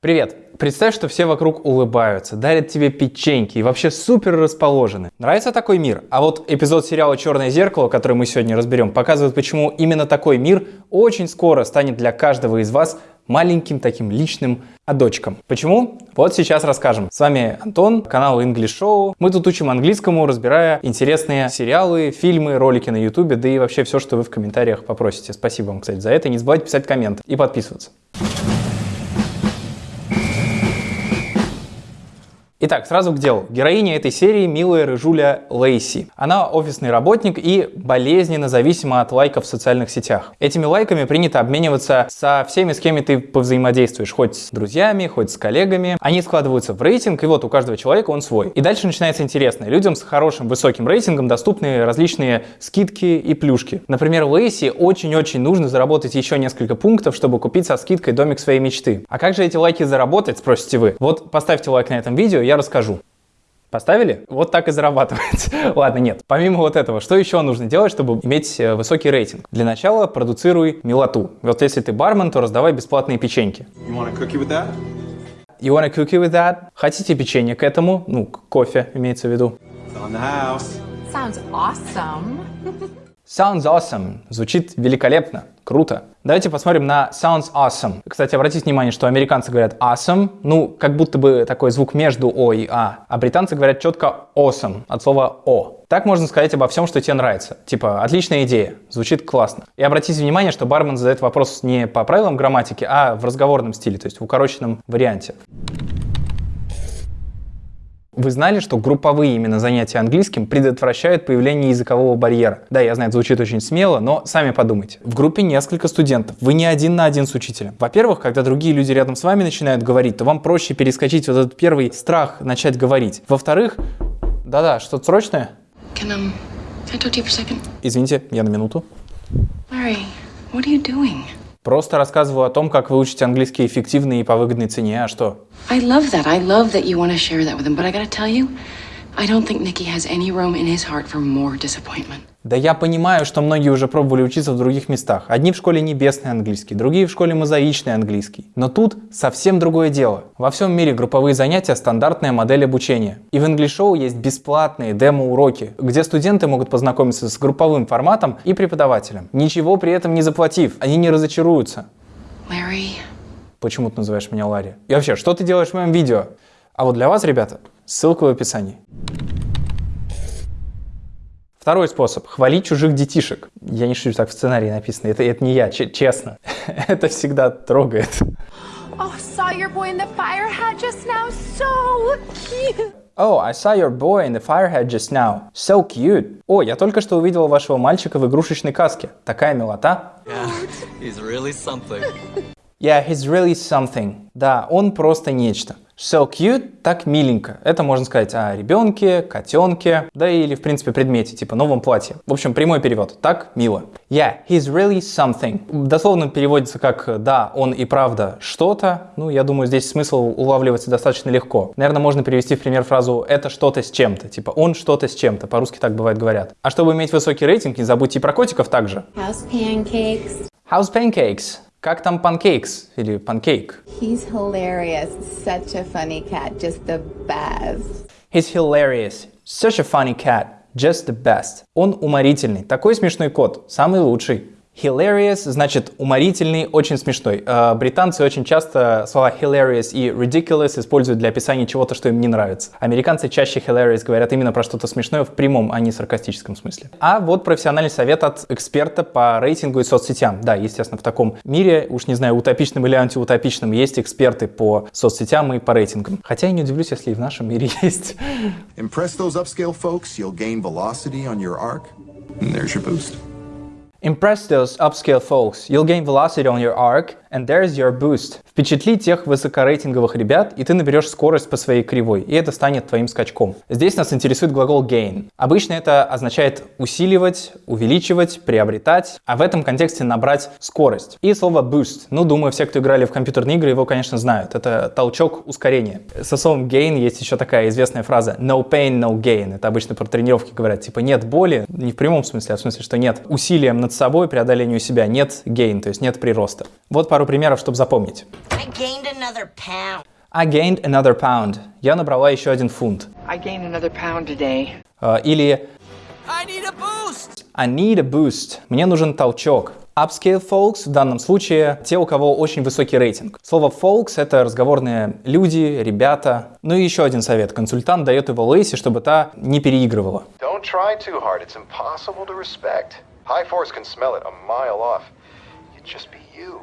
Привет! Представь, что все вокруг улыбаются, дарят тебе печеньки и вообще супер расположены. Нравится такой мир? А вот эпизод сериала «Черное зеркало», который мы сегодня разберем, показывает, почему именно такой мир очень скоро станет для каждого из вас маленьким таким личным адочком. Почему? Вот сейчас расскажем. С вами Антон, канал English Show. Мы тут учим английскому, разбирая интересные сериалы, фильмы, ролики на YouTube, да и вообще все, что вы в комментариях попросите. Спасибо вам, кстати, за это. Не забывайте писать комменты и подписываться. Итак, сразу к делу. Героиня этой серии милая рыжуля Лейси. Она офисный работник и болезненно зависима от лайков в социальных сетях. Этими лайками принято обмениваться со всеми, с кем ты повзаимодействуешь, хоть с друзьями, хоть с коллегами. Они складываются в рейтинг, и вот у каждого человека он свой. И дальше начинается интересное. Людям с хорошим высоким рейтингом доступны различные скидки и плюшки. Например, Лейси очень-очень нужно заработать еще несколько пунктов, чтобы купить со скидкой домик своей мечты. А как же эти лайки заработать, спросите вы? Вот поставьте лайк на этом видео, я расскажу. Поставили? Вот так и зарабатывается. Ладно, нет. Помимо вот этого, что еще нужно делать, чтобы иметь э, высокий рейтинг? Для начала продуцируй милоту. Вот если ты бармен, то раздавай бесплатные печеньки. You want a cookie with that? You want a cookie with that? Хотите печенье к этому? Ну, кофе имеется в виду. On the house. Sounds awesome. Sounds awesome. Звучит великолепно. Круто. Давайте посмотрим на sounds awesome. Кстати, обратите внимание, что американцы говорят awesome, ну, как будто бы такой звук между о и а, а британцы говорят четко awesome, от слова о. Так можно сказать обо всем, что тебе нравится. Типа, отличная идея, звучит классно. И обратите внимание, что бармен задает вопрос не по правилам грамматики, а в разговорном стиле, то есть в укороченном варианте. Вы знали, что групповые именно занятия английским предотвращают появление языкового барьера? Да, я знаю, это звучит очень смело, но сами подумайте. В группе несколько студентов, вы не один на один с учителем. Во-первых, когда другие люди рядом с вами начинают говорить, то вам проще перескочить вот этот первый страх начать говорить. Во-вторых, да-да, что-то срочное? Can, um, I talk to you for a second? Извините, я на минуту. Larry, what are you doing? Просто рассказываю о том, как выучить английский эффективно и по выгодной цене, а что? I love that. I love that you want to share that with him, but I gotta tell you, I don't think Nicky has any room in his heart for more disappointment. Да я понимаю, что многие уже пробовали учиться в других местах. Одни в школе небесный английский, другие в школе мозаичный английский. Но тут совсем другое дело. Во всем мире групповые занятия – стандартная модель обучения. И в English Show есть бесплатные демо-уроки, где студенты могут познакомиться с групповым форматом и преподавателем, ничего при этом не заплатив. Они не разочаруются. Larry. Почему ты называешь меня Ларри? И вообще, что ты делаешь в моем видео? А вот для вас, ребята, ссылка в описании. Второй способ – хвалить чужих детишек. Я не шучу, так в сценарии написано. Это, это не я, честно. это всегда трогает. Oh, saw your boy in the fire hat just now. So cute. Oh, I saw your boy in the fire hat just now. So cute. О, я только что увидел вашего мальчика в игрушечной каске. Такая милота. Yeah, he's really something. Yeah, he's really something. Да, он просто нечто. So cute, так миленько. Это можно сказать о ребенке, котенке, да или в принципе предмете, типа новом платье. В общем, прямой перевод. Так мило. Yeah, he's really something. Дословно переводится как «да, он и правда что-то». Ну, я думаю, здесь смысл улавливается достаточно легко. Наверное, можно перевести в пример фразу «это что-то с чем-то». Типа «он что-то с чем-то». По-русски так бывает говорят. А чтобы иметь высокий рейтинг, не забудьте и про котиков также. House pancakes. House pancakes. Как там панкейкс или панкейк? He's hilarious. Such a funny cat. Just the best. He's hilarious. Such a funny cat. Just the best. Он уморительный. Такой смешной кот. Самый лучший. Hilarious значит уморительный, очень смешной. Э, британцы очень часто слова hilarious и ridiculous используют для описания чего-то, что им не нравится. Американцы чаще hilarious говорят именно про что-то смешное в прямом, а не саркастическом смысле. А вот профессиональный совет от эксперта по рейтингу и соцсетям. Да, естественно, в таком мире, уж не знаю, утопичном или антиутопичном, есть эксперты по соцсетям и по рейтингам. Хотя я не удивлюсь, если и в нашем мире есть. Impress those upscale folks, you'll gain velocity on your arc, and there's your boost. Impress those upscale folks, you'll gain velocity on your arc, and there's your boost. Впечатли тех высокорейтинговых ребят, и ты наберешь скорость по своей кривой, и это станет твоим скачком. Здесь нас интересует глагол gain. Обычно это означает усиливать, увеличивать, приобретать, а в этом контексте набрать скорость. И слово boost. Ну, думаю, все, кто играли в компьютерные игры, его, конечно, знают. Это толчок ускорения. Со словом gain есть еще такая известная фраза no pain, no gain. Это обычно про тренировки говорят, типа нет боли, не в прямом смысле, а в смысле, что нет усилием над собой, преодолению себя, нет gain, то есть нет прироста. Вот пару примеров, чтобы запомнить. I gained another pound. I gained another pound. Я набрала еще один фунт. I gained another pound today. Э, Или I need a boost! I need a boost. Мне нужен толчок. Upscale folks в данном случае те, у кого очень высокий рейтинг. Слово folks — это разговорные люди, ребята. Ну и еще один совет. Консультант дает его Лейси, чтобы та не переигрывала. Don't try too hard. It's impossible to respect. High Force can smell it a mile off. You'd just be you.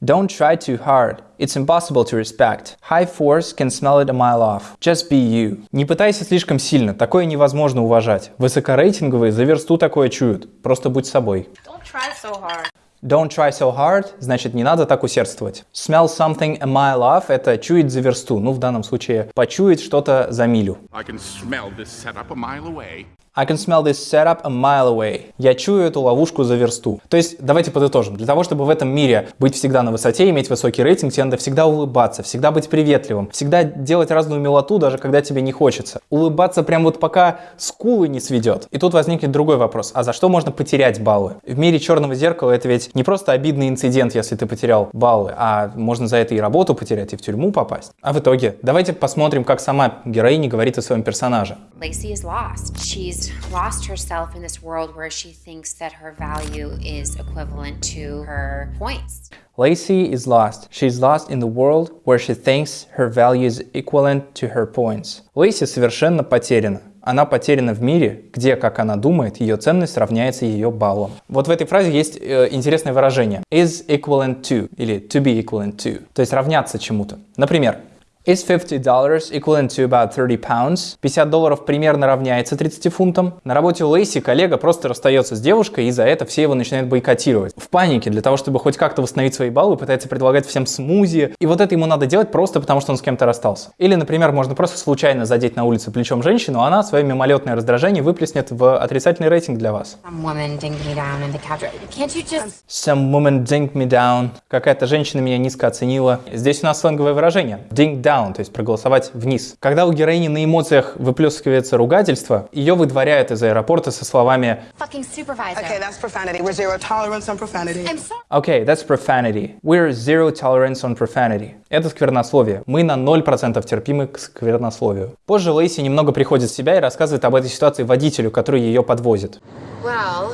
Don't try too hard. It's impossible to respect. High force can smell it a mile off. Just be you. Не пытайся слишком сильно, такое невозможно уважать. Высокорейтинговые за версту такое чуют. Просто будь собой. Don't try so hard. Don't try so hard, значит не надо так усердствовать. Smell something a mile off – это чуять за версту, ну в данном случае почуять что-то за милю. I can smell this setup a mile away. I can smell this setup a mile away. Я чую эту ловушку за версту. То есть, давайте подытожим. Для того, чтобы в этом мире быть всегда на высоте, иметь высокий рейтинг, тебе надо всегда улыбаться, всегда быть приветливым, всегда делать разную милоту, даже когда тебе не хочется. Улыбаться прям вот пока скулы не сведет. И тут возникнет другой вопрос. А за что можно потерять баллы? В мире черного зеркала это ведь не просто обидный инцидент, если ты потерял баллы, а можно за это и работу потерять, и в тюрьму попасть. А в итоге, давайте посмотрим, как сама героиня говорит о своем персонаже. Lacey is lost. She's lost herself in this world where she thinks that her value is equivalent to her points. Lacey is lost. She's lost in the world where she thinks her value is equivalent to her points. Лейси совершенно потеряна. Она потеряна в мире, где, как она думает, ее ценность равняется ее баллам. Вот в этой фразе есть э, интересное выражение is equivalent to или to be equivalent to, то есть равняться чему-то. Например, Is $50 equivalent to about 30 pounds? 50 долларов примерно равняется 30 фунтам. На работе у Лейси коллега просто расстается с девушкой, и за это все его начинают бойкотировать. В панике, для того, чтобы хоть как-то восстановить свои баллы, пытается предлагать всем смузи. И вот это ему надо делать просто потому, что он с кем-то расстался. Или, например, можно просто случайно задеть на улице плечом женщину, а она свое мимолетное раздражение выплеснет в отрицательный рейтинг для вас. Some woman dinged me down in the couch. Can't you just... Some woman dinged me down. Какая-то женщина меня низко оценила. Здесь у нас сленговое выражение. Ding down, то есть проголосовать вниз. Когда у героини на эмоциях выплескивается ругательство, ее выдворяют из аэропорта со словами Fucking supervisor. Okay, that's profanity. We're zero tolerance on profanity. I'm sorry. Okay, that's profanity. We're zero tolerance on profanity. Это сквернословие. Мы на 0% терпимы к сквернословию. Позже Лейси немного приходит в себя и рассказывает об этой ситуации водителю, который ее подвозит. Well,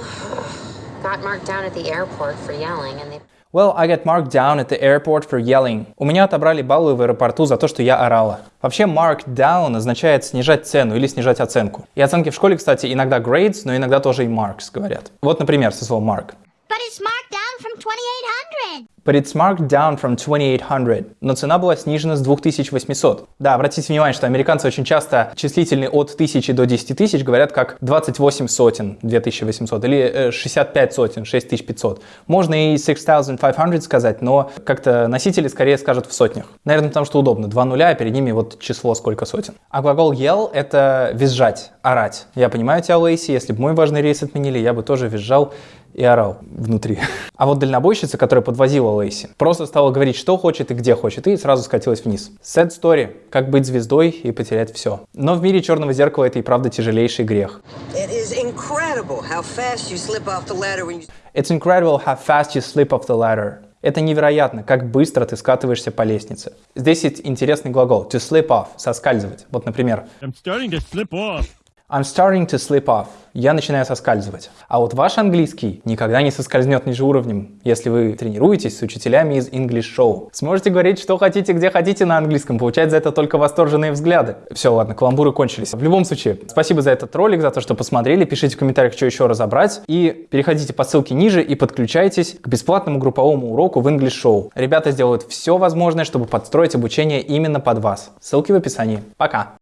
got marked down at the airport for yelling and they... Well, I got marked down at the airport for yelling. У меня отобрали баллы в аэропорту за то, что я орала. Вообще, marked down означает снижать цену или снижать оценку. И оценки в школе, кстати, иногда grades, но иногда тоже и marks говорят. Вот, например, со словом mark. But it's marked down from 2800. But it's marked down from 2800. Но цена была снижена с 2800. Да, обратите внимание, что американцы очень часто числительные от 1000 до 10 тысяч говорят как 28 сотен 2800 или э, 65 сотен 6500. Можно и 6500 сказать, но как-то носители скорее скажут в сотнях. Наверное, потому что удобно. Два нуля, а перед ними вот число сколько сотен. А глагол yell — это визжать, орать. Я понимаю тебя, Лейси, если бы мой важный рейс отменили, я бы тоже визжал и орал внутри. А вот дальнобойщица, которая подвозила Лейси, просто стала говорить, что хочет и где хочет, и сразу скатилась вниз. Sad story. Как быть звездой и потерять все. Но в мире черного зеркала это и правда тяжелейший грех. It is incredible how fast you slip off the ladder when you It's incredible how fast you slip off the ladder. Это невероятно, как быстро ты скатываешься по лестнице. Здесь есть интересный глагол to slip off, соскальзывать. Вот, например, I'm starting to slip off. I'm starting to slip off. Я начинаю соскальзывать. А вот ваш английский никогда не соскользнет ниже уровнем, если вы тренируетесь с учителями из English Show. Сможете говорить, что хотите, где хотите на английском, получать за это только восторженные взгляды. Все, ладно, каламбуры кончились. В любом случае, спасибо за этот ролик, за то, что посмотрели. Пишите в комментариях, что еще разобрать. И переходите по ссылке ниже и подключайтесь к бесплатному групповому уроку в English Show. Ребята сделают все возможное, чтобы подстроить обучение именно под вас. Ссылки в описании. Пока!